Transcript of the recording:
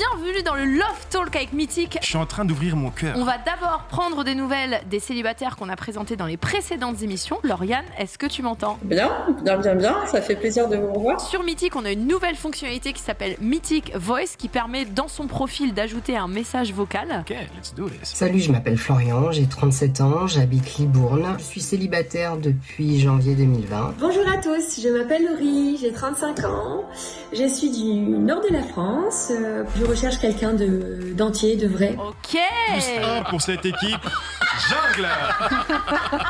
bienvenue dans le Love Talk avec Mythique. Je suis en train d'ouvrir mon cœur. On va d'abord prendre des nouvelles des célibataires qu'on a présentés dans les précédentes émissions. Lauriane, est-ce que tu m'entends? Bien, bien, bien, bien. Ça fait plaisir de vous revoir. Sur Mythique, on a une nouvelle fonctionnalité qui s'appelle Mythique Voice qui permet dans son profil d'ajouter un message vocal. Ok, let's do this. Salut, je m'appelle Florian, j'ai 37 ans, j'habite Libourne. Je suis célibataire depuis janvier 2020. Bonjour à tous, je m'appelle Laurie, j'ai 35 ans. Je suis du nord de la France. Euh, Je recherche quelqu'un de d'entier, de vrai. Ok Plus un pour cette équipe. Jungle